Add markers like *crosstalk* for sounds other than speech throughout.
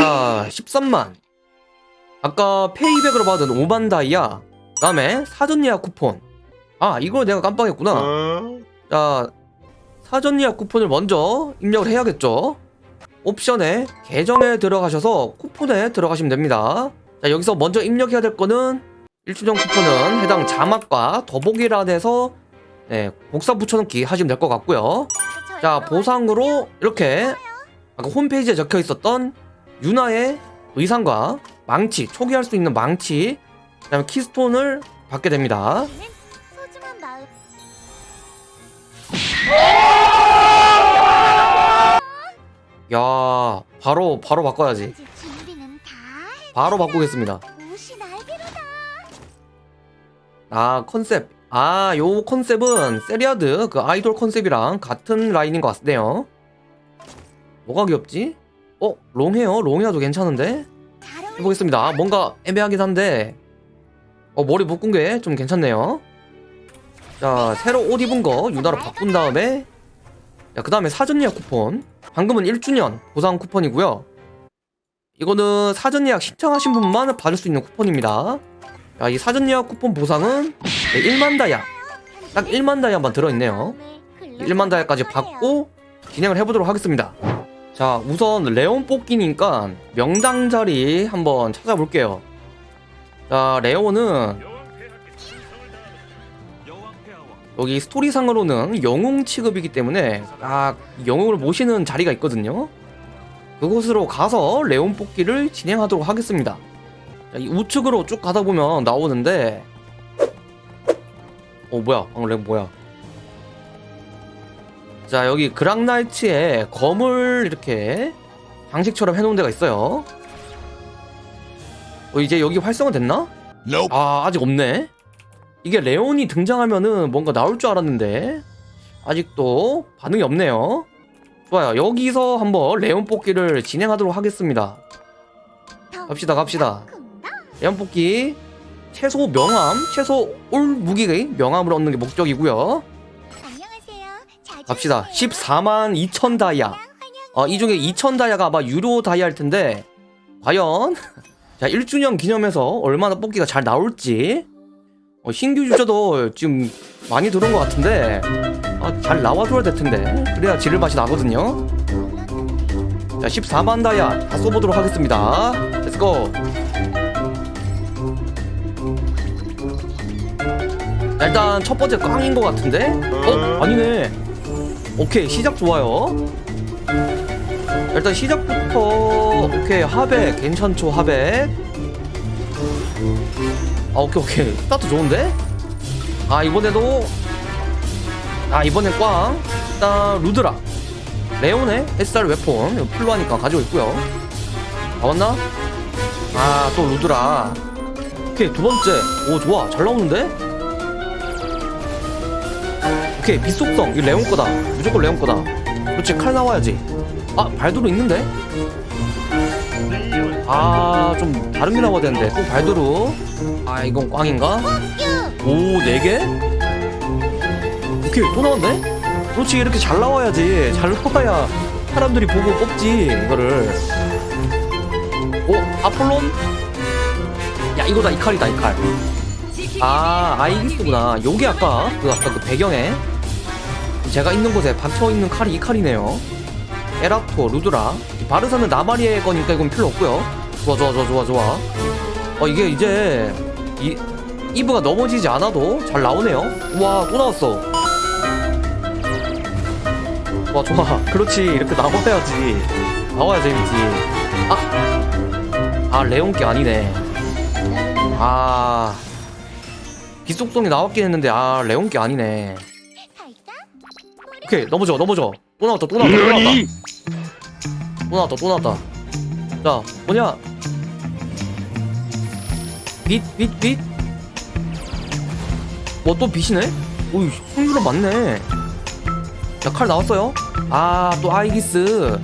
자 13만. 아까 페이백으로 받은 5만 다이아 그 다음에 사전 예약 쿠폰. 아 이걸 내가 깜빡했구나. 자 사전 예약 쿠폰을 먼저 입력을 해야겠죠? 옵션에 계정에 들어가셔서 쿠폰에 들어가시면 됩니다. 자 여기서 먼저 입력해야 될 거는 1주년 쿠폰은 해당 자막과 더보기란에서 네, 복사 붙여넣기 하시면 될 것 같고요. 자 보상으로 이렇게 아까 홈페이지에 적혀 있었던 유나의 의상과 망치 초기화할 수 있는 망치 그 다음에 keystone을 받게 됩니다. 야 바로 바로 바꿔야지. 바로 바꾸겠습니다. 아 컨셉. 아 요 컨셉은 세리아드 그 아이돌 컨셉이랑 같은 라인인 것 같네요. 뭐가 귀엽지? 어? 롱헤어? 롱헤어도 괜찮은데? 해보겠습니다. 뭔가 애매하긴 한데. 어 머리 묶은 게 좀 괜찮네요. 자 새로 옷 입은 거 유나로 바꾼 다음에. 그 다음에 사전 예약 쿠폰. 방금은 1주년 보상 쿠폰이고요. 이거는 사전 예약 신청하신 분만 받을 수 있는 쿠폰입니다. 자, 이 사전 예약 쿠폰 보상은 네, 1만 다이아. 딱 1만 다이아만 들어있네요. 1만 다이아까지 받고 진행을 해보도록 하겠습니다 자 우선 레온 뽑기니까 명당 자리 한번 찾아볼게요. 자 레온은 여기 스토리상으로는 영웅 취급이기 때문에 아 영웅을 모시는 자리가 있거든요. 그곳으로 가서 레온 뽑기를 진행하도록 하겠습니다. 자, 이 우측으로 쭉 가다 보면 나오는데 어 뭐야? 방금 렉 뭐야 자 여기 그랑나이츠에 검을 이렇게 장식처럼 해놓은 데가 있어요. 어, 이제 여기 활성화 됐나? 아 아직 없네. 이게 레온이 등장하면은 뭔가 나올 줄 알았는데 아직도 반응이 없네요. 좋아요. 여기서 한번 레온 뽑기를 진행하도록 하겠습니다. 갑시다 갑시다. 레온 뽑기. 최소 명함 최소 올 무기의 명함을 얻는 게 목적이고요 갑시다. 오세요. 14만 2천 다이아. 어, 이 중에 2천 다이아가 아마 유료 다이아일 텐데 과연? *laughs* 자 1주년 기념해서 얼마나 뽑기가 잘 나올지. 어, 신규 유저도 지금 많이 들어온 것 같은데 아, 잘 나와줘야 될 텐데. 그래야 지를 맛이 나거든요. 자 14만 다이아 다 써보도록 하겠습니다. let's go 자, 일단 첫 번째 꽝인 것 같은데? 어? 아니네 오케이 시작 좋아요. 일단 시작부터 오케이 하백 괜찮죠 하백? 아 오케이 오케이. 스타트 좋은데? 아 이번에도 아 이번엔 꽝. 일단 루드라. 레온의 SR 웨폰. 이거 필요하니까 가지고 있고요. 나왔나? 아 또 루드라. 오케이 두 번째. 오 좋아. 잘 나오는데? 오케이 빛속성. 이거 레온 거다. 무조건 레온 거다. 그렇지 칼 나와야지. 아 발도로 있는데? 아 좀 다른 게 나와야 되는데. 또 발도로. 아 이건 꽝인가? 오 4개? 오케이 또 나왔네? 그렇지 이렇게 잘 나와야지. 잘 나와야 사람들이 보고 뽑지 이거를. 오 아폴론? 야 이거다. 이 칼이다 이칼. 아 아이기스구나. 요게 아까 그 아까 그 배경에 제가 있는 곳에 박혀있는 칼이 이 칼이네요. 에라토 루드라. 바르사는 나마리의 거니까 이건 필요 없고요. 좋아 좋아 좋아 좋아 좋아. 어 이게 이제 이 이브가 넘어지지 않아도 잘 나오네요. 우와 또 나왔어. 와 좋아. 그렇지. 이렇게 나와야지. 나와야 재밌지. 아, 아 레온게 아니네. 아. 빛속성이 나왔긴 했는데 아 레온게 아니네 오케이 넘어져 넘어져 또 나왔다 또 나왔다 또 나왔다. 또 나왔다 또 나왔다. 자 뭐냐? 빛빛 빛? 뭐 또 빛이네? 오이 확률은 맞네. 자 칼 나왔어요? 아 또 아이기스.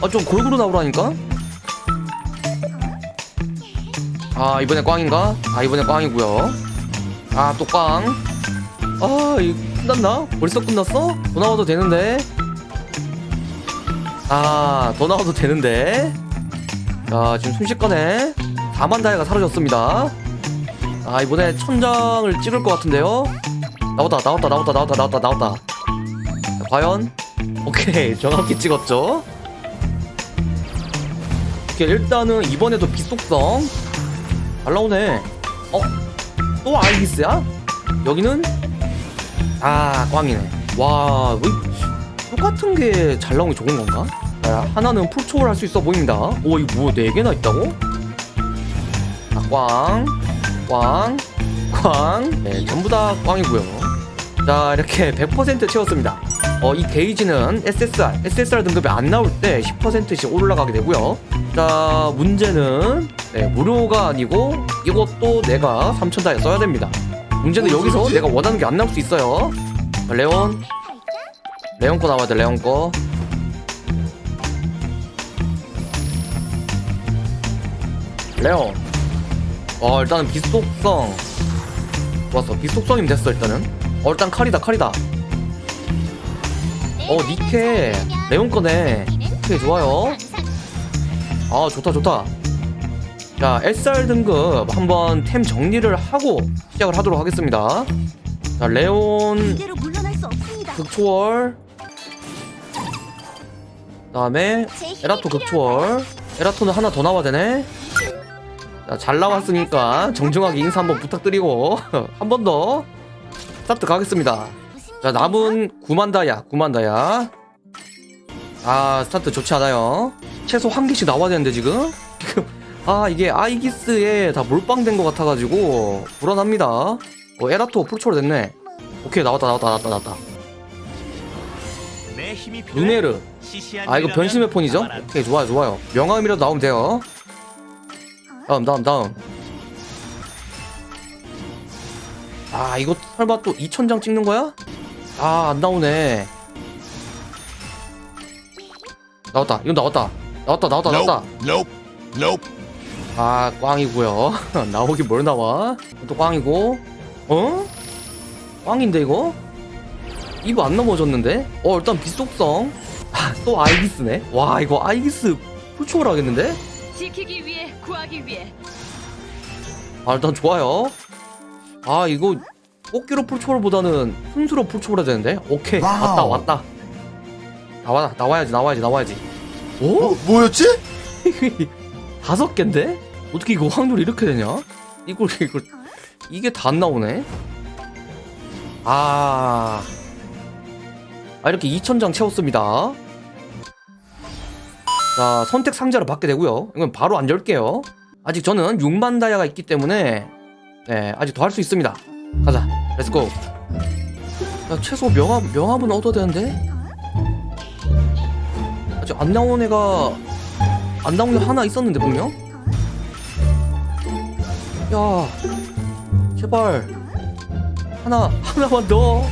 아 좀 골고루 나오라니까? 아 이번에 꽝인가? 아 이번에 꽝이고요. 아 또꽝아 이거 끝났나? 벌써 끝났어? 더 나와도 되는데 아, 더 나와도 되는데. 자, 지금 순식간에 4만 다이가 사라졌습니다. 아, 이번에 천장을 찍을 것 같은데요? 나왔다, 나왔다, 나왔다, 나왔다, 나왔다, 나왔다. 자, 과연? 오케이, *laughs* 정확히 찍었죠? 오케이, 일단은 이번에도 빛속성. 잘 나오네. 어? 또 아이기스야? 여기는? 아, 꽝이네. 와, 뭐, 똑같은 게 잘 나오는 게 좋은 건가? 자, 하나는 풀초월 할 수 있어 보입니다. 오, 이거 뭐, 네 개나 있다고? 자, 꽝, 꽝, 꽝. 네, 전부 다 꽝이고요. 자, 이렇게 100% 채웠습니다. 어, 이 게이지는 SSR, SSR 등급이 안 나올 때 10%씩 올라가게 되고요. 자, 문제는 네, 무료가 아니고 이것도 내가 3,000다에 써야 됩니다. 문제는 여기서 내가 원하는 게 안 나올 수 있어요. 자, 레온, 레온 거 나와야 돼, 레온 거. 레온. 어, 일단은 비속성. 좋았어. 비속성이면 됐어, 일단은. 어, 일단 칼이다, 칼이다. 어, 니케. 레온 거네. 오케이, 좋아요. 아, 좋다, 좋다. 자, SR 등급 한번 템 정리를 하고 시작을 하도록 하겠습니다. 자, 레온. 극초월 그 다음에 제 힘이 에라토 극초월. 에라토는 하나 더 나와야 되네. 자, 잘 나왔으니까 정중하게 인사 한번 부탁드리고 *laughs* 한 번 더 스타트 가겠습니다. 자 남은 9만 다야 9만 다야. 아 스타트 좋지 않아요. 최소 한 개씩 나와야 되는데 지금? *laughs* 지금 아 이게 아이기스에 다 몰빵된 것 같아가지고 불안합니다. 어 에라토 풀초월 됐네. 오케이 나왔다 나왔다 나왔다 나왔다. 시시한 아 이거 변신 weapon이죠? 오케이 좋아요 좋아요. 명함이라도 나오면 돼요. 다음 다음 다음. 아 이거 설마 또 2000장 찍는 거야? 아 안 나오네. 나왔다 이거 나왔다. 나왔다 나왔다 나왔다. Nope. Nope. 아 꽝이고요 *laughs* 나오긴 뭘 나와 또 꽝이고 어? 꽝인데 이거? 이거 안 넘어졌는데? 어 일단 빛속성 아, *laughs* 또 아이기스네 와 이거 아이기스 풀초월 하겠는데? 지키기 위해 구하기 위해 아 일단 좋아요 아 이거 꽃기로 풀초월보다는 순수로 풀초월 해야 되는데? 오케이 와우. 왔다 왔다 나와 나와야지 나와야지 나와야지 어, 오? 뭐였지? *laughs* 다섯 개인데? 어떻게 이거 확률이 이렇게 되냐? 이걸 이걸 이게 다 안 나오네. 아, 아 이렇게 2,000장 채웠습니다. 자 선택 상자를 받게 되고요. 이건 바로 안 열게요. 아직 저는 6만 다이아가 있기 때문에 네 아직 더 할 수 있습니다. 가자, let's go. 야 최소 명함 명함은 얻어야 되는데 아직 안 나온 애가 안 나온 게 하나 있었는데 분명? 야 제발 하나 하나만 더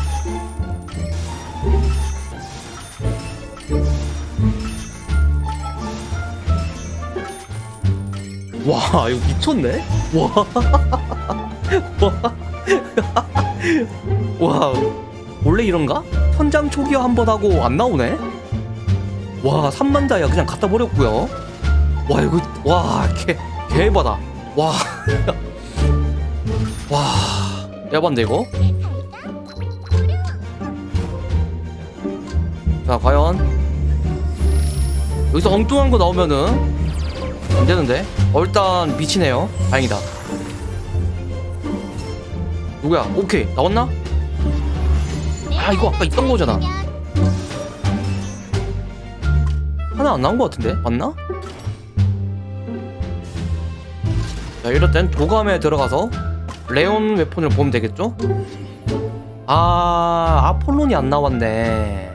와, 이거 미쳤네? 와. *laughs* 와. *laughs* 와. 원래 이런가? 천장 초기화 한 번 하고 안 나오네? 와, 3만 다이아 그냥 갖다 버렸고요. 와, 이거 와, 개 개바다. 와. *laughs* 와. 야반데 이거? 자, 과연 여기서 엉뚱한 거 나오면은 안 되는데. 어, 일단 미치네요. 다행이다. 누구야? 오케이. 나왔나? 아, 이거 아까 있던 거잖아. 하나 안 나온 거 같은데? 맞나? 자, 이럴 땐 도감에 들어가서 레온 웨폰을 보면 되겠죠? 아, 아폴론이 안 나왔네.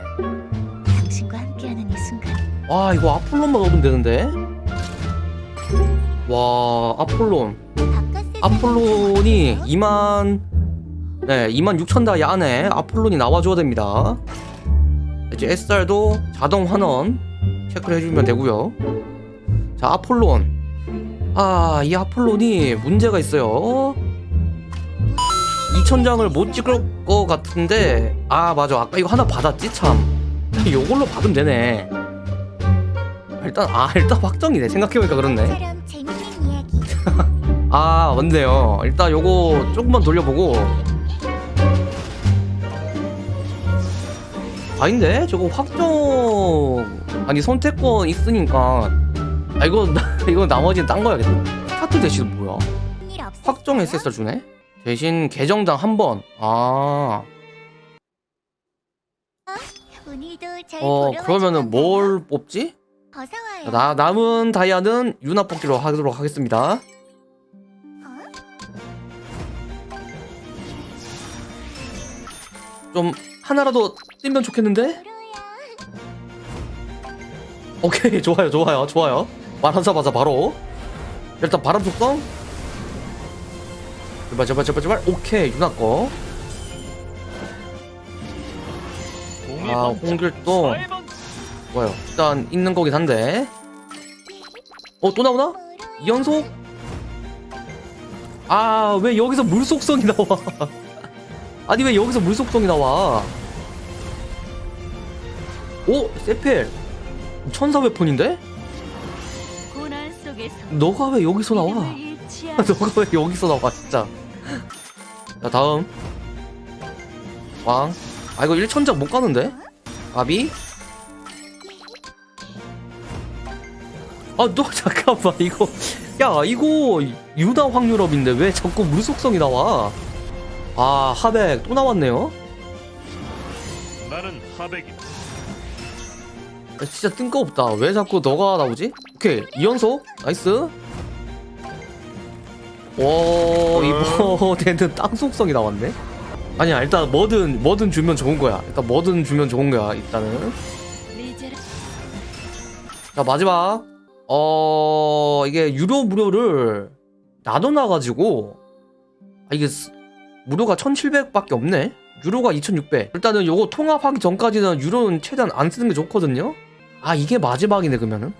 당신과 함께하는 이 순간 와, 이거 아폴론만 얻으면 되는데? 와, 아폴론. 아폴론이 2만 네 2만 6천 다이 안에 아폴론이 나와줘야 됩니다 이제 SR도 자동 환원 체크를 해주면 되고요 자 아폴론 아 이 아폴론이 문제가 있어요. 2천장을 못 찍을 것 같은데 아 맞아. 아까 이거 하나 받았지? 참. 요걸로 받으면 되네. 일단 아 일단 확정이네. 생각해보니까 그렇네. *laughs* 아 맞네요. 일단 요거 조금만 돌려보고. 아닌데? 저거 확정. 아니 선택권 있으니까 아 이거 이거 나머지는 딴 거야겠다 스타트 대신 뭐야? 확정 SSR 주네 대신 계정당 한번아 오늘도 잘어 보러 그러면은? 뭘 뽑지? 나 남은 다이아는 유나 뽑기로 하도록 하겠습니다 어? 좀 하나라도 뜨면 좋겠는데? 오케이 *laughs* 좋아요 좋아요 좋아요 말하자마자 바로. 일단 바람 속성. 제발 제발 제발 제발. 오케이 유나 거. 아, 홍길동. 좋아요. 일단 있는 거긴 한데. 어 또 나오나? 이연속? 아 왜 여기서 물속성이 나와? *laughs* 아니 왜 여기서 물속성이 나와? 오 세펠. 천사 웨폰인데? 너가 왜 여기서 나와. *laughs* 너가 왜 여기서 나와 진짜. 자 다음. 꽝. 아 이거 1천장 못 가는데? 아비? 아 너 *laughs* 잠깐만 이거. 야 이거 유나 확률업인데 왜 자꾸 물 속성이 나와? 아 하백 또 나왔네요. 나는 하백이다. 야, 진짜 뜬금없다. 왜 자꾸 너가 나오지 오케이 이연속 nice. 오 이번에는 *laughs* 땅 속성이 나왔네. 아니야 일단 뭐든 뭐든 주면 좋은 거야. 일단 뭐든 주면 좋은 거야 일단은. 자 마지막. 어 이게 유료 무료를 나눠놔가지고 아 이게 스- 무료가 1700밖에 없네? 유료가 2600 일단은 요거 통합하기 전까지는 유료는 최대한 안 쓰는 게 좋거든요? 아 이게 마지막이네 그러면은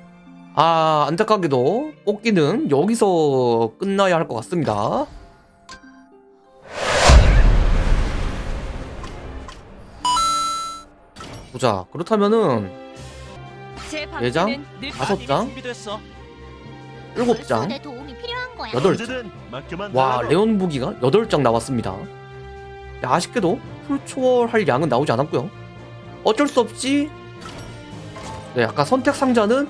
아 안타깝게도 뽑기는 여기서 끝나야 할 것 같습니다 보자 그렇다면은 제 장? 방패는 늘 다섯 장 준비됐어. 일곱 벌써 장내 도움이 필요한 거야. 여덟 언제든 맡겨만 와 달라고. 레온 무기가 8장 나왔습니다 야, 아쉽게도 풀초월할 양은 나오지 않았고요 어쩔 수 없이 네 아까 선택 상자는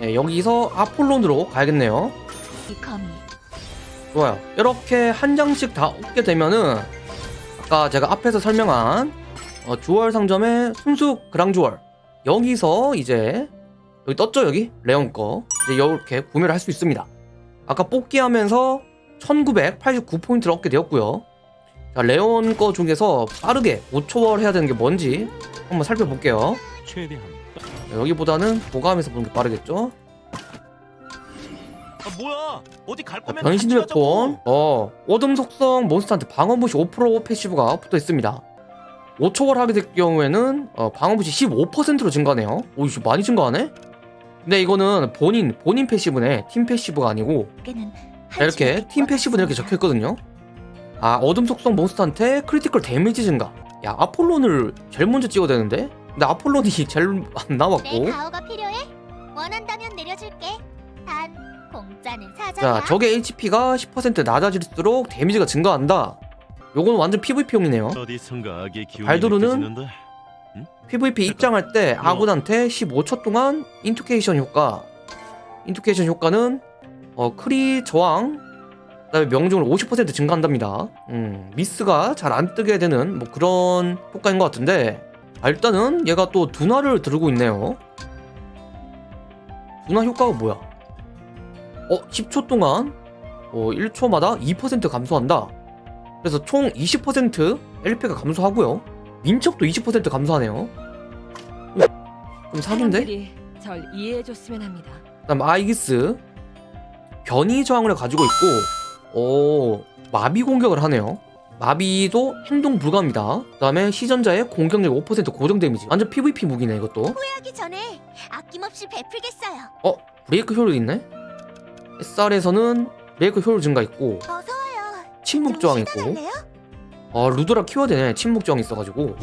네, 여기서 아폴론으로 가야겠네요. 좋아요. 이렇게 한 장씩 다 얻게 되면은 아까 제가 앞에서 설명한 어, 주얼 상점의 순수 그랑주얼 여기서 이제 여기 떴죠 여기? 레온 거. 이제 이렇게 구매를 할 수 있습니다. 아까 뽑기 하면서 1989포인트를 얻게 되었고요. 자 레온 거 중에서 빠르게 5초월 해야 되는 게 뭔지 한번 살펴볼게요. 최대한. 자, 여기보다는 도감에서 보는 게 빠르겠죠? 아 뭐야? 어디 갈 자, 거면 변신 가자고. 어 어둠 속성 몬스터한테 방어 무시 5% passive가 붙어 있습니다. 5초월 하게 될 경우에는 어, 방어 무시 15%로 증가하네요. 오 이거 많이 증가하네? 근데 이거는 본인 본인 passive네. 팀 passive가 아니고. 이렇게 팀 passive는 이렇게 적혀 있거든요. 아 어둠 속성 몬스터한테 critical 데미지 증가. 야 아폴론을 제일 먼저 찍어야 되는데 근데 아폴론이 제일 *laughs* 안 나왔고. 가오가 필요해? 원한다면 내려줄게. 단 공짜는 사자야. 자 적의 HP가 10% 낮아질수록 데미지가 증가한다. 요건 완전 PVP용이네요. 발두르는. PVP 입장할 때 아군한테 15초 동안 인투케이션 효과. 인투케이션 효과는 어, 크리 저항 그다음에 명중을 50% 증가한답니다. 음, 미스가 잘 안 뜨게 되는 뭐 그런 효과인 것 같은데 아, 일단은 얘가 또 둔화를 들고 있네요. 둔화 효과가 뭐야? 어 10초 동안 어, 1초마다 2% 감소한다. 그래서 총 20% LP가 감소하고요. 민첩도 20% 감소하네요. 좀 사기인데? 절 이해해줬으면 합니다. 그다음 아이기스. 변이 저항을 가지고 있고 오 마비 공격을 하네요 마비도 행동 불가입니다 그 다음에 시전자의 공격력 5% 고정 데미지 완전 PVP 무기네 이것도 하기 전에 아낌없이 베풀겠어요. 브레이크 효율 있네 SR에서는 브레이크 효율 증가 있고 어서 와요. 침묵 좀 저항 있고? 아 루드라 키워야 되네 침묵 저항 있어가지고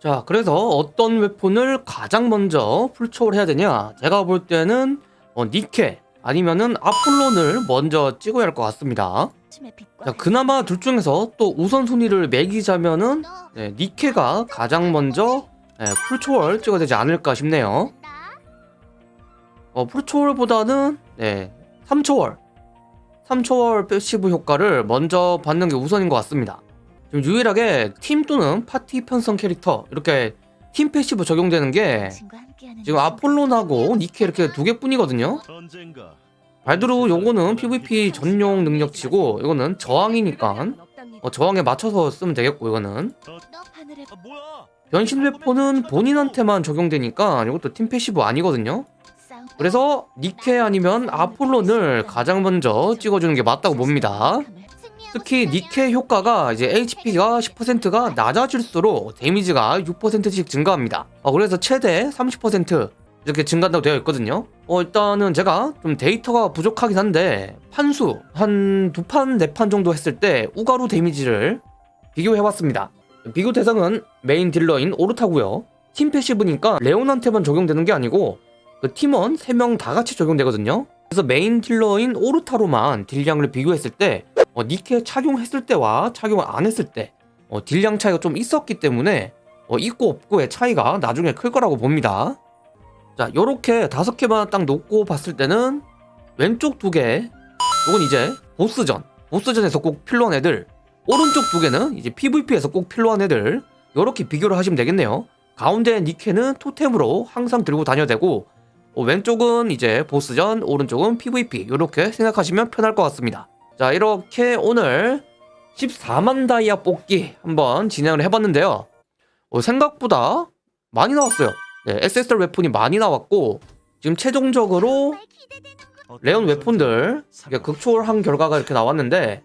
자, 그래서 어떤 weapon을 가장 먼저 풀초월 해야 되냐? 제가 볼 때는 어, 니케 아니면은 아폴론을 먼저 찍어야 할 것 같습니다. 자, 그나마 둘 중에서 또 우선순위를 매기자면은 너 네, 니케가 가장 먼저 네, 풀초월 찍어야 되지 않을까 싶네요. 나 어, 풀초월보다는 네, 3초월 3초월 passive 효과를 먼저 받는 게 우선인 것 같습니다 지금 유일하게 팀 또는 파티 편성 캐릭터 이렇게 팀 passive 적용되는 게 지금 이 아폴론하고 니케 이렇게 두 개뿐이거든요 발두르 요거는 PVP 전용 능력치고 이거는 저항이니까 어, 저항에 맞춰서 쓰면 되겠고 이거는 아 변신 weapon은 본인한테만 적용되니까 이것도 팀 passive 아니거든요. 그래서 니케 아니면 아폴론을 가장 먼저 찍어주는 게 맞다고 봅니다. 특히 니케 효과가 이제 HP가 10%가 낮아질수록 데미지가 6%씩 증가합니다. 어, 그래서 최대 30% 이렇게 증가한다고 되어 있거든요. 어, 일단은 제가 좀 데이터가 부족하긴 한데 판수 한 두 판 네 판 정도 했을 때 우가루 데미지를 비교해봤습니다. 비교 대상은 메인 딜러인 오르타고요. 팀 passive니까 레온한테만 적용되는 게 아니고 그 팀원 3명 다 같이 적용되거든요. 그래서 메인 딜러인 오르타로만 딜량을 비교했을 때 어, 니케 착용했을 때와 착용을 안 했을 때 어, 딜량 차이가 좀 있었기 때문에 어, 있고 없고의 차이가 나중에 클 거라고 봅니다. 자, 요렇게 다섯 개만 딱 놓고 봤을 때는 왼쪽 두 개, 요건 이제 보스전, 보스전에서 꼭 필요한 애들, 오른쪽 두 개는 이제 PVP에서 꼭 필요한 애들, 요렇게 비교를 하시면 되겠네요. 가운데 니케는 토템으로 항상 들고 다녀야 되고, 어, 왼쪽은 이제 보스전, 오른쪽은 PVP 이렇게 생각하시면 편할 것 같습니다. 자 이렇게 오늘 14만 다이아 뽑기 한번 진행을 해봤는데요. 어, 생각보다 많이 나왔어요. 네, SSR 웨폰이 많이 나왔고 지금 최종적으로 레온 웨폰들 극초월한 결과가 이렇게 나왔는데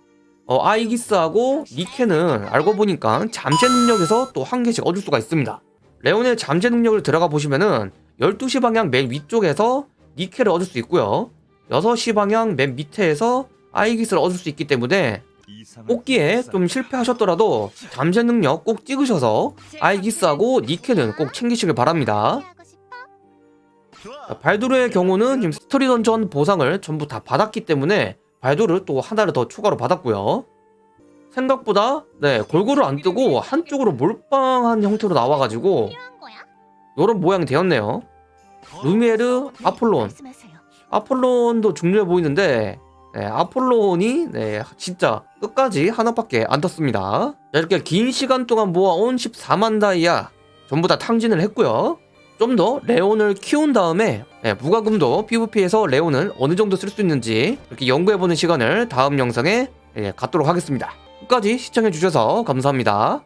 어, 아이기스하고 니케는 알고 보니까 잠재 능력에서 또 한 개씩 얻을 수가 있습니다. 레온의 잠재 능력을 들어가 보시면은 12시 방향 맨 위쪽에서 니케를 얻을 수 있고요. 6시 방향 맨 밑에서 아이기스를 얻을 수 있기 때문에 뽑기에 좀 실패하셨더라도 잠재 능력 꼭 찍으셔서 아이기스하고 니케는 꼭 챙기시길 바랍니다. 발두르의 경우는 지금 스토리 던전 보상을 전부 다 받았기 때문에 발두르 또 하나를 더 추가로 받았고요. 생각보다 네 골고루 안 뜨고 한쪽으로 몰빵한 형태로 나와가지고? 요런 모양이 되었네요. 루미에르, 아폴론. 아폴론도 중요해 보이는데 네, 아폴론이 네, 진짜 끝까지 하나밖에 안 떴습니다. 자, 이렇게 긴 시간 동안 모아온 14만 다이아 전부 다 탕진을 했고요. 좀 더 레온을 키운 다음에 네, 무과금도 PVP에서 레온을 어느 정도 쓸 수 있는지 이렇게 연구해보는 시간을 다음 영상에 예, 갖도록 하겠습니다. 끝까지 시청해주셔서 감사합니다.